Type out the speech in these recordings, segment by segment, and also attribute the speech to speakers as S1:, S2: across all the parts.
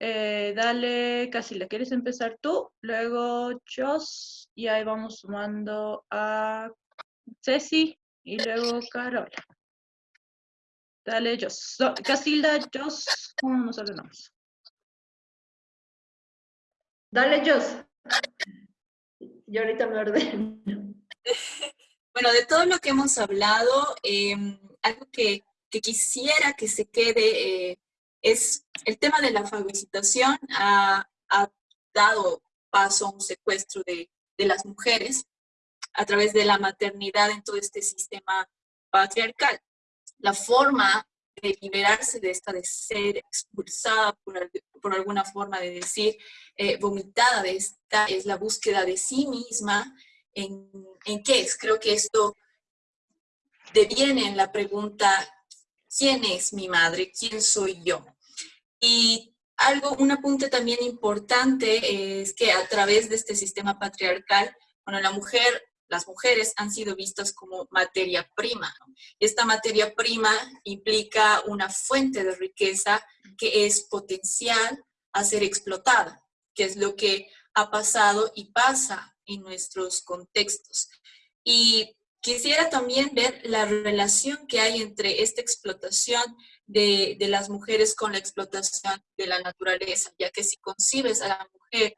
S1: Eh, dale, Casilda, ¿quieres empezar tú? Luego Jos, y ahí vamos sumando a Ceci y luego Carola. Dale, Jos. Casilda, Jos, ¿cómo nos ordenamos?
S2: Dale, Jos. Yo ahorita me ordeno.
S3: Bueno, de todo lo que hemos hablado, em, algo que, quisiera que se quede eh, es el tema de la fagocitación ha, dado paso a un secuestro de, de las mujeres a través de la maternidad en todo este sistema patriarcal. La forma de liberarse de esta, de ser expulsada por, por alguna forma de decir, eh, vomitada de esta, es la búsqueda de sí misma. ¿En, ¿En qué es? Creo que esto deviene en la pregunta, ¿quién es mi madre? ¿Quién soy yo? Y algo, un apunte también importante es que a través de este sistema patriarcal, bueno, la mujer las mujeres han sido vistas como materia prima. Esta materia prima implica una fuente de riqueza que es potencial a ser explotada, que es lo que ha pasado y pasa en nuestros contextos. Y quisiera también ver la relación que hay entre esta explotación de, las mujeres con la explotación de la naturaleza, ya que si concibes a la mujer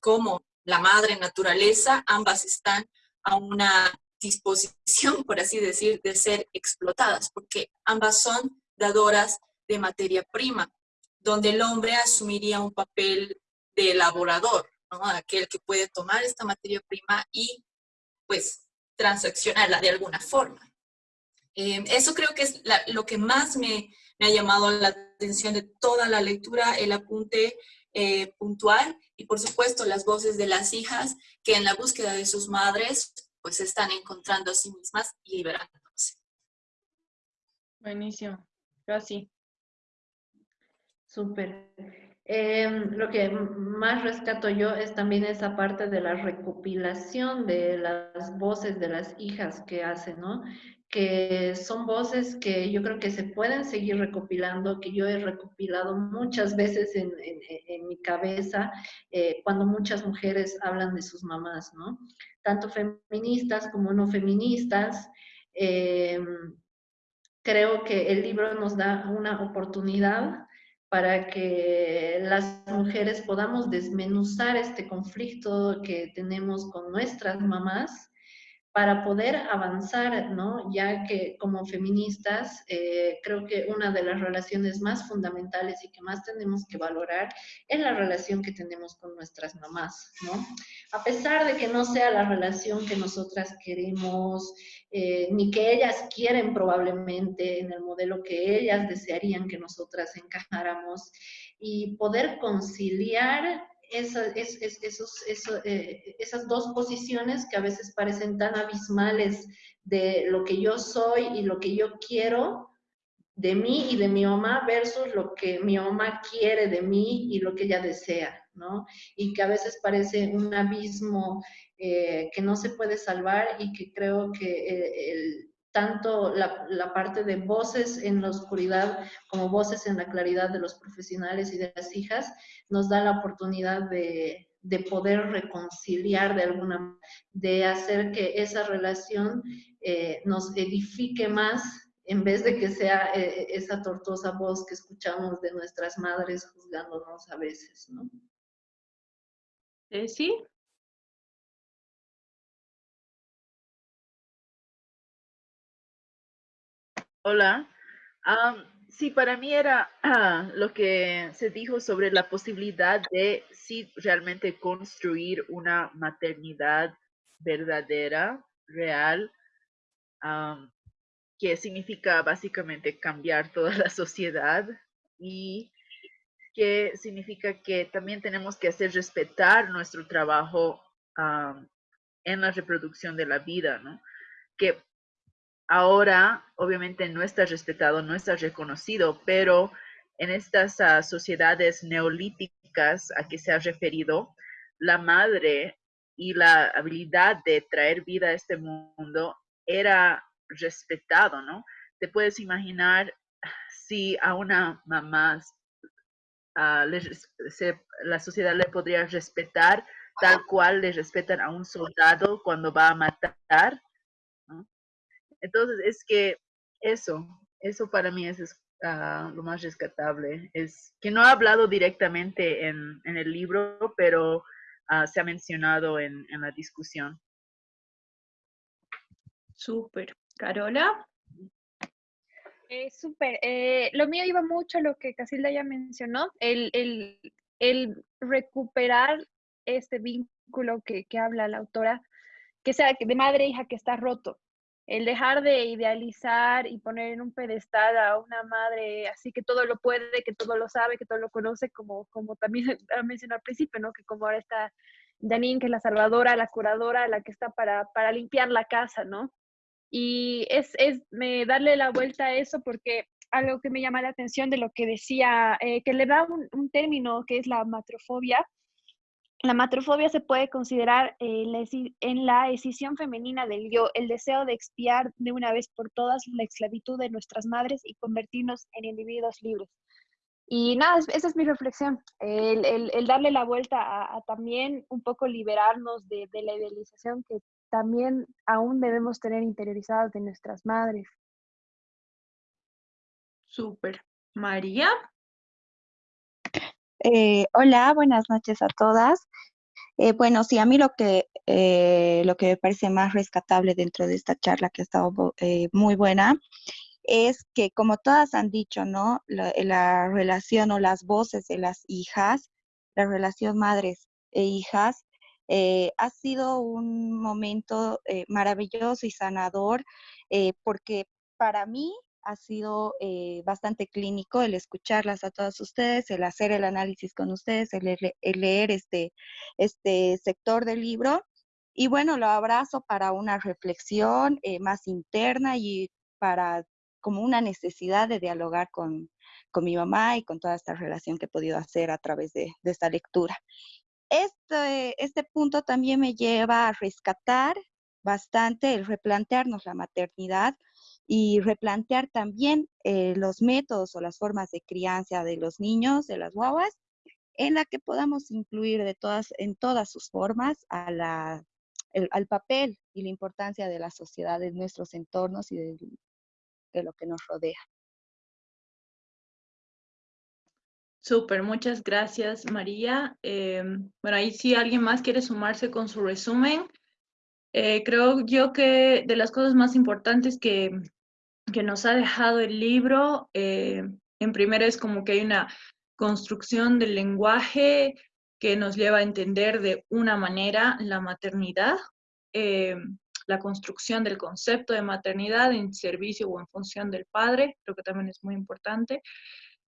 S3: como la madre naturaleza, ambas están a una disposición, por así decir, de ser explotadas, porque ambas son dadoras de materia prima, donde el hombre asumiría un papel de elaborador, ¿no? aquel que puede tomar esta materia prima y pues transaccionarla de alguna forma. Eh, eso creo que es lo que más me, me, ha llamado la atención de toda la lectura, el apunte eh, puntual y por supuesto las voces de las hijas que en la búsqueda de sus madres pues están encontrando a sí mismas y liberándose.
S1: Buenísimo, casi.
S2: Súper. Em, lo que más rescato yo es también esa parte de la recopilación de las voces de las hijas que hacen, ¿no? Que son voces que yo creo que se pueden seguir recopilando, que yo he recopilado muchas veces en, mi cabeza eh, cuando muchas mujeres hablan de sus mamás, ¿no? Tanto feministas como no feministas. Em, creo que el libro nos da una oportunidad para que las mujeres podamos desmenuzar este conflicto que tenemos con nuestras mamás para poder avanzar, ¿no? Ya que como feministas eh, creo que una de las relaciones más fundamentales y que más tenemos que valorar es la relación que tenemos con nuestras mamás, ¿no? A pesar de que no sea la relación que nosotras queremos, eh, ni que ellas quieren probablemente en el modelo que ellas desearían que nosotras encajáramos, y poder conciliar esos, eh, esas dos posiciones que a veces parecen tan abismales de lo que yo soy y lo que yo quiero de mí y de mi mamá versus lo que mi mamá quiere de mí y lo que ella desea, ¿no? Y que a veces parece un abismo eh, que no se puede salvar y que creo que eh, el, tanto la, parte de voces en la oscuridad como voces en la claridad de los profesionales y de las hijas, nos da la oportunidad de, de poder reconciliar de alguna de hacer que esa relación eh, nos edifique más en vez de que sea eh, esa tortuosa voz que escuchamos de nuestras madres juzgándonos a veces, ¿no?
S1: Eh, sí,
S4: Hola. sí, para mí era lo que se dijo sobre la posibilidad de sí realmente construir una maternidad verdadera, real, que significa básicamente cambiar toda la sociedad y que significa que también tenemos que hacer respetar nuestro trabajo en la reproducción de la vida, ¿no? Que ahora obviamente no está respetado, no está reconocido, pero en estas ah, sociedades neolíticas a que se ha referido, la madre y la habilidad de traer vida a este mundo era respetado, ¿no? Te puedes imaginar si a una mamá ah, la sociedad le podría respetar tal cual le respetan a un soldado cuando va a matar. Entonces, es que eso, eso para mí es, ah, lo más rescatable. Es que no ha hablado directamente en, el libro, pero ah, se ha mencionado en, la discusión.
S1: Súper. Carola.
S5: Eh, súper. Eh, lo mío iba mucho a lo que Casilda ya mencionó, el, el, el recuperar este vínculo que, que, habla la autora, que sea de madre e hija que está roto. El dejar de idealizar y poner en un pedestal a una madre así que todo lo puede, que todo lo sabe, que todo lo conoce, como, como también mencionó al principio, ¿no? Que como ahora está Janine, que es la salvadora, la curadora, la que está para, para limpiar la casa, ¿no? Y es, es me darle la vuelta a eso porque algo que me llama la atención de lo que decía, eh, que le da un, término que es la matrofobia, la matrofobia se puede considerar eh, en la decisión femenina del yo, el deseo de expiar de una vez por todas la esclavitud de nuestras madres y convertirnos en individuos libres. Y nada, esa es mi reflexión, el, darle la vuelta a, también un poco liberarnos de, de, la idealización que también aún debemos tener interiorizadas de nuestras madres.
S1: Súper. María.
S6: Eh, hola, buenas noches a todas. Eh, bueno, sí, a mí lo que, eh, lo que me parece más rescatable dentro de esta charla que ha estado muy buena es que, como todas han dicho, ¿no? La, relación o las voces de las hijas, la relación madres e hijas, ha sido un momento maravilloso y sanador porque para mí ha sido eh, bastante clínico el escucharlas a todas ustedes, el hacer el análisis con ustedes, el, leer este, este sector del libro. Y bueno, lo abrazo para una reflexión eh, más interna y para como una necesidad de dialogar con, con, mi mamá y con toda esta relación que he podido hacer a través de, de esta lectura. Este, este punto también me lleva a rescatar bastante el replantearnos la maternidad y replantear también eh, los métodos o las formas de crianza de los niños, de las guaguas, en la que podamos incluir de todas, en todas sus formas la, al papel y la importancia de la sociedad, de nuestros entornos y de, lo que nos rodea.
S1: Súper, muchas gracias María. Em, bueno, ahí si alguien más quiere sumarse con su resumen, eh, creo yo que de las cosas más importantes que, que nos ha dejado el libro, eh, en primera es como que hay una construcción del lenguaje que nos lleva a entender de una manera la maternidad, eh, la construcción del concepto de maternidad en servicio o en función del padre, creo que también es muy importante.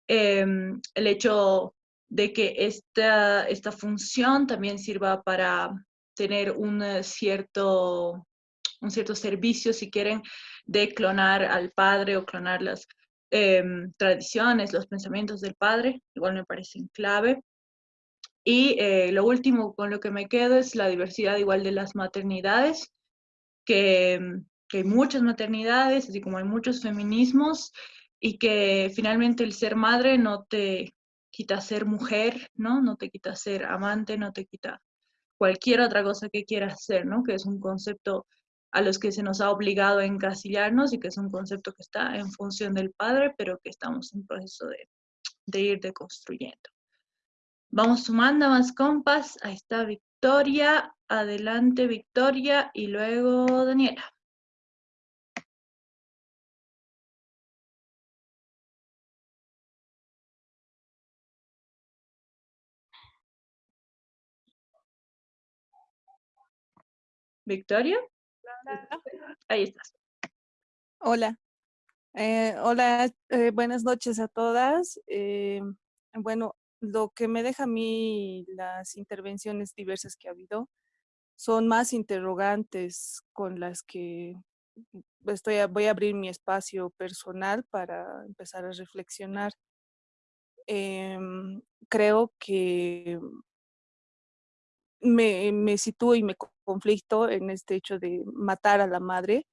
S1: el hecho de que esta, esta función también sirva para tener un eh, cierto, un cierto servicio, si quieren, de clonar al padre o clonar las em, tradiciones, los pensamientos del padre, igual me parecen clave. Y eh, lo último con lo que me quedo es la diversidad igual de las maternidades, que, que hay muchas maternidades, así como hay muchos feminismos, y que finalmente el ser madre no te quita ser mujer, ¿no? No te quita ser amante, no te quita cualquier otra cosa que quieras hacer, ¿no? Que es un concepto a los que se nos ha obligado a encasillarnos y que es un concepto que está en función del padre, pero que estamos en proceso de, de ir deconstruyendo. Vamos sumando más compas. Ahí está Victoria. Adelante Victoria y luego Daniela. Victoria. Ahí estás.
S7: Hola. Eh, hola, eh, buenas noches a todas. Eh, bueno, lo que me deja a mí las intervenciones diversas que ha habido son más interrogantes con las que estoy voy a abrir mi espacio personal para empezar a reflexionar. Em, creo que me, sitúo y me conflicto en este hecho de matar a la madre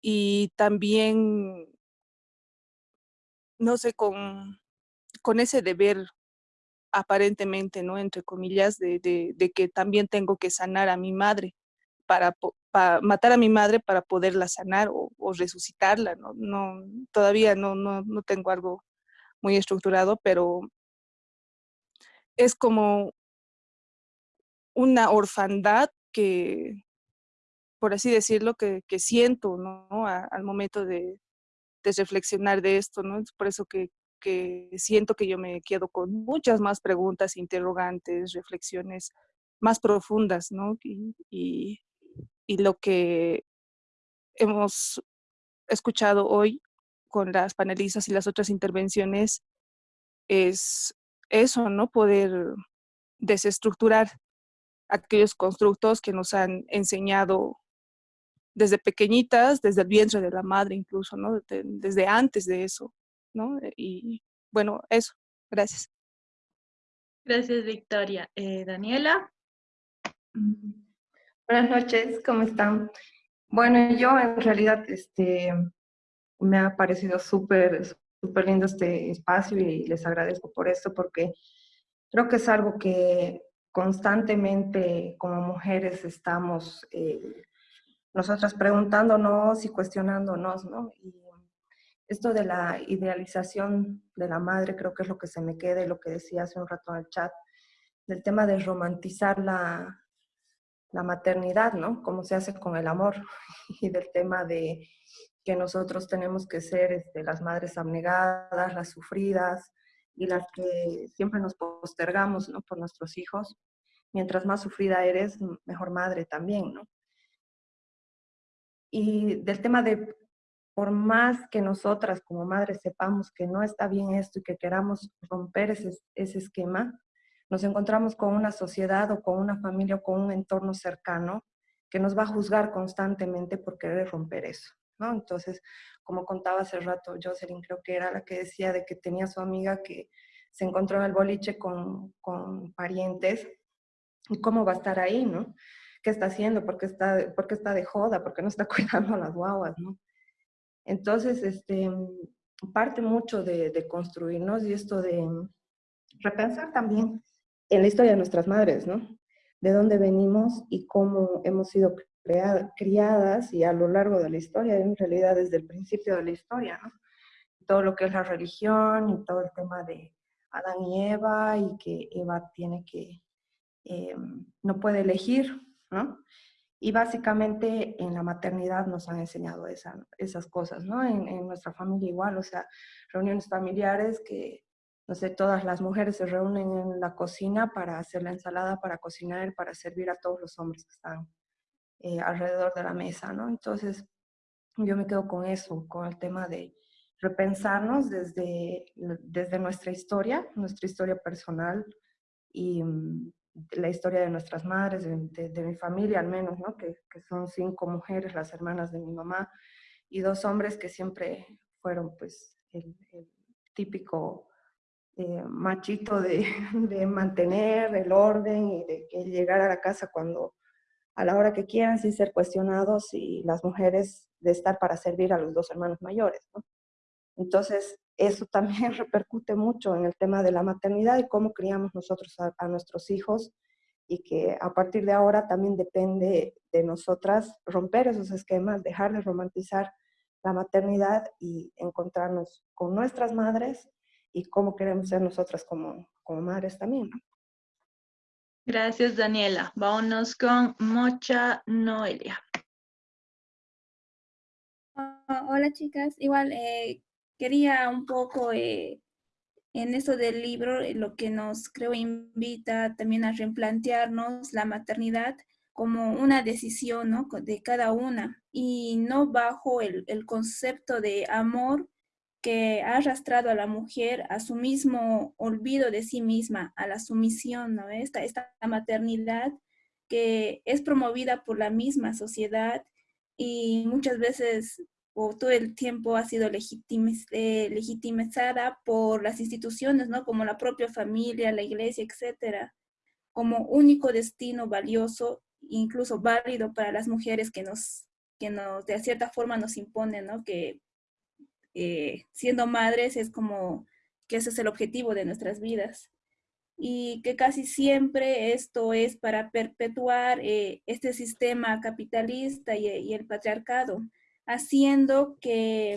S7: y también, no sé, con, con ese deber aparentemente, ¿no? Entre comillas, de, de, que también tengo que sanar a mi madre, para, matar a mi madre para poderla sanar o, resucitarla, ¿no? no todavía no, no, no tengo algo muy estructurado, pero es como una orfandad que, por así decirlo, que, siento, ¿no? al momento de, de, reflexionar de esto, ¿no? Es por eso que, que siento que yo me quedo con muchas más preguntas, interrogantes, reflexiones más profundas, ¿no? Y, y, y lo que hemos escuchado hoy con las panelistas y las otras intervenciones es eso, ¿no? Poder desestructurar aquellos constructos que nos han enseñado desde pequeñitas, desde el vientre de la madre incluso, ¿no? desde antes de eso, ¿no? Y bueno, eso. Gracias.
S1: Gracias, Victoria. Eh, Daniela.
S8: Buenas noches, ¿cómo están? Bueno, yo en realidad este, me ha parecido súper, súper lindo este espacio y les agradezco por esto porque creo que es algo que constantemente como mujeres estamos eh, nosotras preguntándonos y cuestionándonos, ¿no? Esto de la idealización de la madre creo que es lo que se me queda y lo que decía hace un rato en el chat, del tema de romantizar la, la maternidad, ¿no? Como se hace con el amor y del tema de que nosotros tenemos que ser este, las madres abnegadas, las sufridas y las que siempre nos postergamos ¿no? por nuestros hijos. Mientras más sufrida eres, mejor madre también, ¿no? Y del tema de, por más que nosotras como madres sepamos que no está bien esto y que queramos romper ese, esquema, nos encontramos con una sociedad o con una familia o con un entorno cercano que nos va a juzgar constantemente por querer romper eso. ¿no? Entonces, como contaba hace rato Jocelyn, creo que era la que decía de que tenía su amiga que se encontró en el boliche con, con parientes, y cómo va a estar ahí, ¿no? ¿Qué está haciendo? ¿Por qué está, por está de joda? ¿Por qué no está cuidando a las guaguas, no? Entonces, este, parte mucho de, de construirnos y esto de repensar también en la historia de nuestras madres, ¿no? De dónde venimos y cómo hemos sido criadas y a lo largo de la historia, en realidad desde el principio de la historia, ¿no? Todo lo que es la religión y todo el tema de Adán y Eva y que Eva tiene que, eh, no puede elegir, ¿no? Y básicamente en la maternidad nos han enseñado esa, esas cosas, ¿no? En, en, nuestra familia igual, o sea, reuniones familiares que, no sé, todas las mujeres se reúnen en la cocina para hacer la ensalada, para cocinar, para servir a todos los hombres que están eh, alrededor de la mesa, ¿no? Entonces, yo me quedo con eso, con el tema de repensarnos desde, desde nuestra historia, nuestra historia personal y mm, la historia de nuestras madres, de, de, mi familia al menos, ¿no? Que, que, son cinco mujeres, las hermanas de mi mamá, y dos hombres que siempre fueron pues el, típico eh, machito de, de, mantener el orden y de que llegar a la casa cuando a la hora que quieran sin ser cuestionados y las mujeres de estar para servir a los dos hermanos mayores. ¿no? Entonces, eso también repercute mucho en el tema de la maternidad y cómo criamos nosotros a, nuestros hijos y que a partir de ahora también depende de nosotras romper esos esquemas, dejar de romantizar la maternidad y encontrarnos con nuestras madres y cómo queremos ser nosotras como, como madres también. ¿no?
S1: Gracias, Daniela. Vámonos con Mocha Noelia.
S9: Ah, hola, chicas. Igual eh, quería un poco eh, en esto del libro, lo que nos creo invita también a replantearnos la maternidad como una decisión ¿no? de cada una y no bajo el, el concepto de amor que ha arrastrado a la mujer a su mismo olvido de sí misma, a la sumisión, ¿no? Esta, esta maternidad que es promovida por la misma sociedad y muchas veces o todo el tiempo ha sido eh, legitimizada por las instituciones, ¿no? Como la propia familia, la iglesia, etcétera, como único destino valioso, incluso válido para las mujeres que nos, que nos de cierta forma nos imponen, ¿no? Que eh, siendo madres es como que ese es el objetivo de nuestras vidas y que casi siempre esto es para perpetuar eh, este sistema capitalista y, el patriarcado, haciendo que,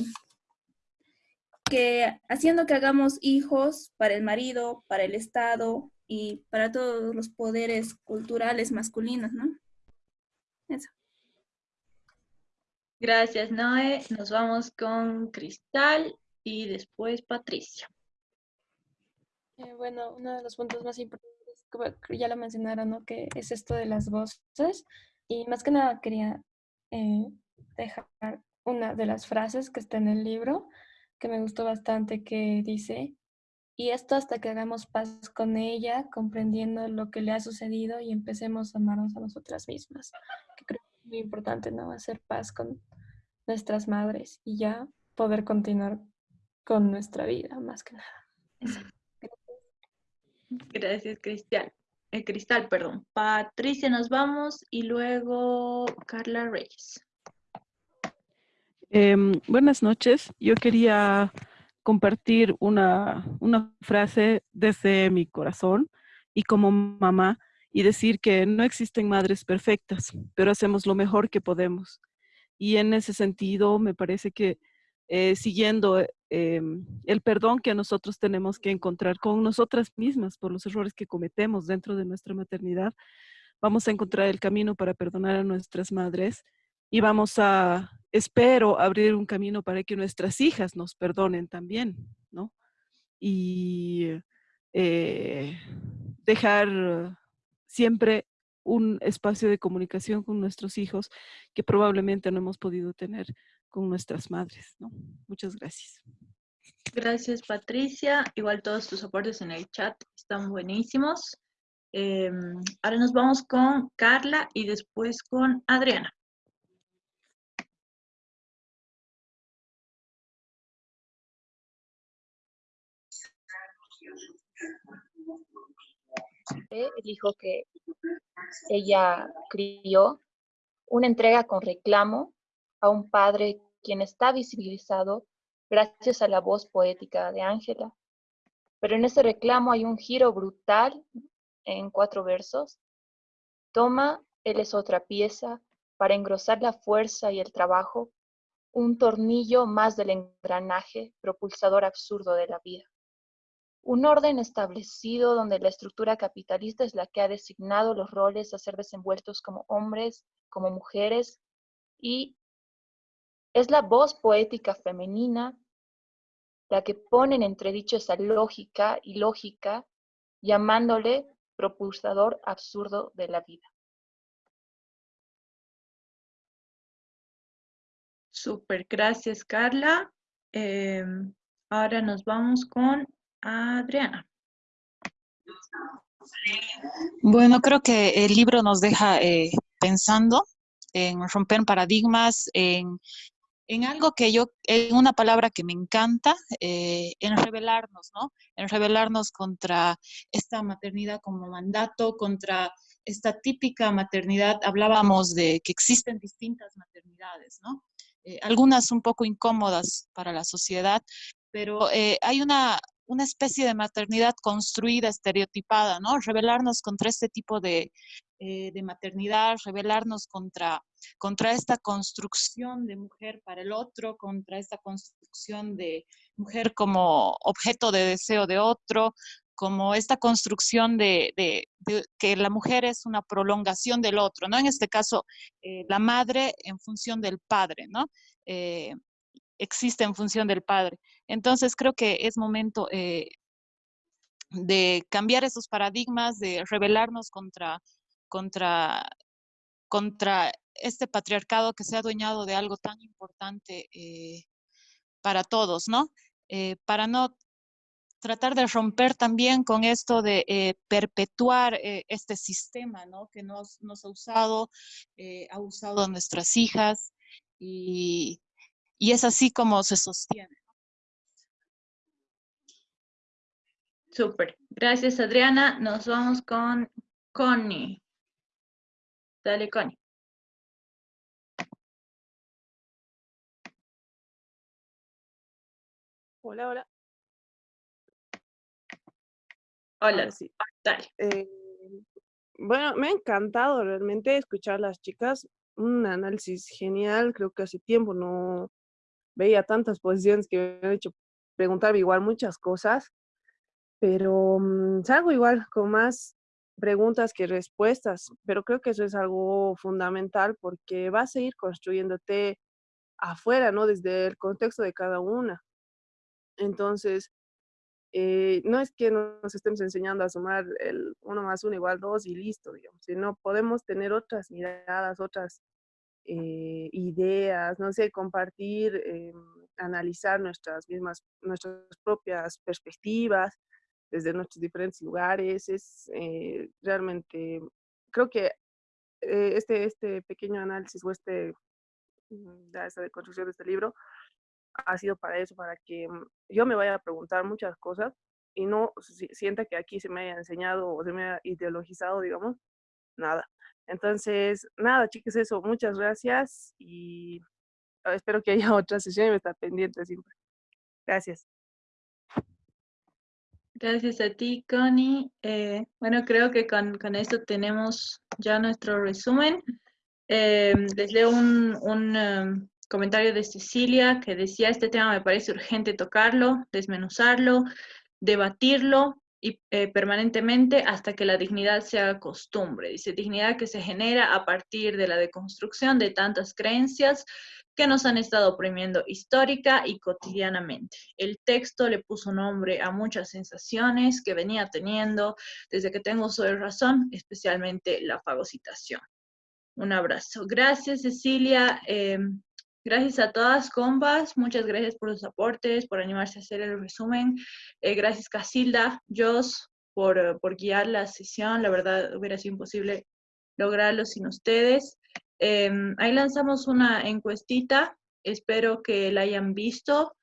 S9: que, haciendo que hagamos hijos para el marido, para el Estado y para todos los poderes culturales masculinos, ¿no? Eso.
S1: Gracias, Noé. Nos vamos con Cristal y después Patricia.
S10: Eh, bueno, uno de los puntos más importantes, como ya lo mencionaron, ¿no? que es esto de las voces. Y más que nada quería eh, dejar una de las frases que está en el libro, que me gustó bastante, que dice, y esto hasta que hagamos paz con ella, comprendiendo lo que le ha sucedido y empecemos a amarnos a nosotras mismas. Que creo que es muy importante, ¿no? Hacer paz con nuestras madres y ya poder continuar con nuestra vida, más que nada.
S1: Gracias, Cristal. Eh, Cristal, perdón. Patricia, nos vamos y luego Carla Reyes.
S11: Em, buenas noches. Yo quería compartir una, una frase desde mi corazón y como mamá y decir que no existen madres perfectas, pero hacemos lo mejor que podemos. Y en ese sentido, me parece que eh, siguiendo eh, em, el perdón que nosotros tenemos que encontrar con nosotras mismas por los errores que cometemos dentro de nuestra maternidad, vamos a encontrar el camino para perdonar a nuestras madres y vamos a, espero, abrir un camino para que nuestras hijas nos perdonen también, ¿no? Y eh, dejar siempre un espacio de comunicación con nuestros hijos que probablemente no hemos podido tener con nuestras madres. ¿no? Muchas gracias.
S1: Gracias, Patricia. Igual todos tus aportes en el chat están buenísimos. Em, ahora nos vamos con Carla y después con Adriana.
S12: El hijo que ella crió, una entrega con reclamo a un padre quien está visibilizado gracias a la voz poética de Ángela. Pero en ese reclamo hay un giro brutal en cuatro versos. Toma, él es otra pieza para engrosar la fuerza y el trabajo, un tornillo más del engranaje propulsador absurdo de la vida. Un orden establecido donde la estructura capitalista es la que ha designado los roles a ser desenvueltos como hombres, como mujeres, y es la voz poética femenina la que pone en entredicho esa lógica y lógica, llamándole propulsador absurdo de la vida.
S1: Super, gracias Carla. Em, ahora nos vamos con Adriana.
S13: Bueno, creo que el libro nos deja eh, pensando en romper paradigmas, en, algo que yo, en una palabra que me encanta, eh, en rebelarnos, ¿no? En rebelarnos contra esta maternidad como mandato, contra esta típica maternidad. Hablábamos de que existen distintas maternidades, ¿no? Eh, algunas un poco incómodas para la sociedad, pero hay una, una especie de maternidad construida, estereotipada, ¿no? Rebelarnos contra este tipo de, eh, de maternidad, rebelarnos contra, contra esta construcción de mujer para el otro, contra esta construcción de mujer como objeto de deseo de otro, como esta construcción de, de, que la mujer es una prolongación del otro, ¿no? En este caso, eh, la madre en función del padre, ¿no? Eh, existe en función del padre. Entonces creo que es momento eh, de cambiar esos paradigmas, de rebelarnos contra, contra, contra este patriarcado que se ha adueñado de algo tan importante eh, para todos, ¿no? Eh, para no tratar de romper también con esto de perpetuar este sistema, ¿no? Que nos, nos ha usado, ha usado a nuestras hijas y, y es así como se sostiene.
S1: Súper. Gracias, Adriana. Nos vamos con Connie. Dale, Connie.
S7: Hola, hola.
S1: Hola,
S7: sí.
S1: dale.
S7: Eh, bueno, me ha encantado realmente escuchar a las chicas. Un análisis genial. Creo que hace tiempo no veía tantas posiciones que me han hecho preguntarme igual muchas cosas. Pero mm, salgo igual con más preguntas que respuestas. Pero creo que eso es algo fundamental porque vas a ir construyéndote afuera, ¿no? Desde el contexto de cada una. Entonces, eh, no es que nos estemos enseñando a sumar el uno más uno igual dos y listo, digamos, sino podemos tener otras miradas, otras eh, ideas, no sé, compartir, eh, analizar nuestras mismas, nuestras propias perspectivas desde nuestros diferentes lugares. Es realmente, creo que este, este pequeño análisis o este, mm, esta construcción de este libro ha sido para eso, para que mm, yo me vaya a preguntar muchas cosas y no sienta que aquí se me haya enseñado o se me haya ideologizado, digamos, nada. Entonces, nada, chicos, eso, muchas gracias y ah, espero que haya otra sesión y me está pendiente siempre. Gracias.
S1: Gracias a ti, Connie. Eh, bueno, creo que con, con, esto tenemos ya nuestro resumen. Eh, les leo un, un um, comentario de Cecilia que decía, este tema me parece urgente tocarlo, desmenuzarlo, debatirlo y, eh, permanentemente hasta que la dignidad sea costumbre. Dice, dignidad que se genera a partir de la deconstrucción de tantas creencias que nos han estado oprimiendo histórica y cotidianamente. El texto le puso nombre a muchas sensaciones que venía teniendo desde que tengo su razón, especialmente la fagocitación. Un abrazo. Gracias, Cecilia. Eh, Gracias a todas, compas. Muchas gracias por los aportes, por animarse a hacer el resumen. Eh, gracias, Casilda, Jos, por, eh, por, guiar la sesión. La verdad, hubiera sido imposible lograrlo sin ustedes. Em, ahí lanzamos una encuestita. Espero que la hayan visto.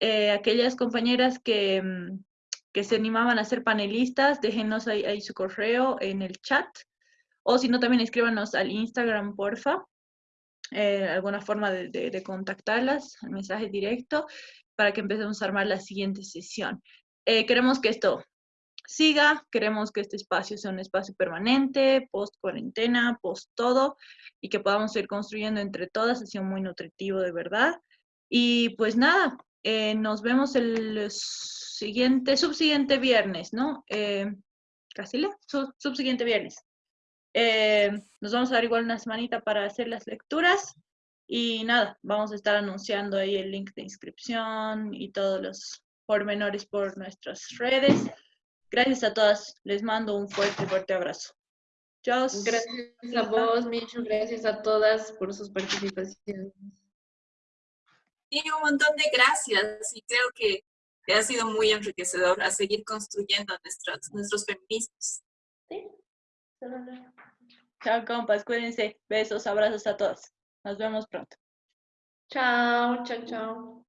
S1: Eh, aquellas compañeras que, mm, que, se animaban a ser panelistas, déjenos ahí, ahí su correo en el chat. O si no, también escríbanos al Instagram, porfa eh, alguna forma de, de, contactarlas, el mensaje directo, para que empecemos a armar la siguiente sesión. Eh, queremos que esto siga, queremos que este espacio sea un espacio permanente, post cuarentena, post todo, y que podamos ir construyendo entre todas, ha sido muy nutritivo de verdad. Y pues nada, eh, nos vemos el siguiente, subsiguiente viernes, ¿no? Eh, subsiguiente viernes. Eh, nos vamos a dar igual una semanita para hacer las lecturas y nada, vamos a estar anunciando ahí el link de inscripción y todos los pormenores por nuestras redes. Gracias a todas, les mando un fuerte, fuerte abrazo. Chao.
S2: Gracias a vos, Micho, gracias a todas por sus participaciones.
S3: Y un montón de gracias y creo que, ha sido muy enriquecedor a seguir construyendo nuestros, nuestros feminismos. Sí.
S1: Chao, compas, cuídense. Besos, abrazos a todos. Nos vemos pronto.
S2: Chao, chao, chao.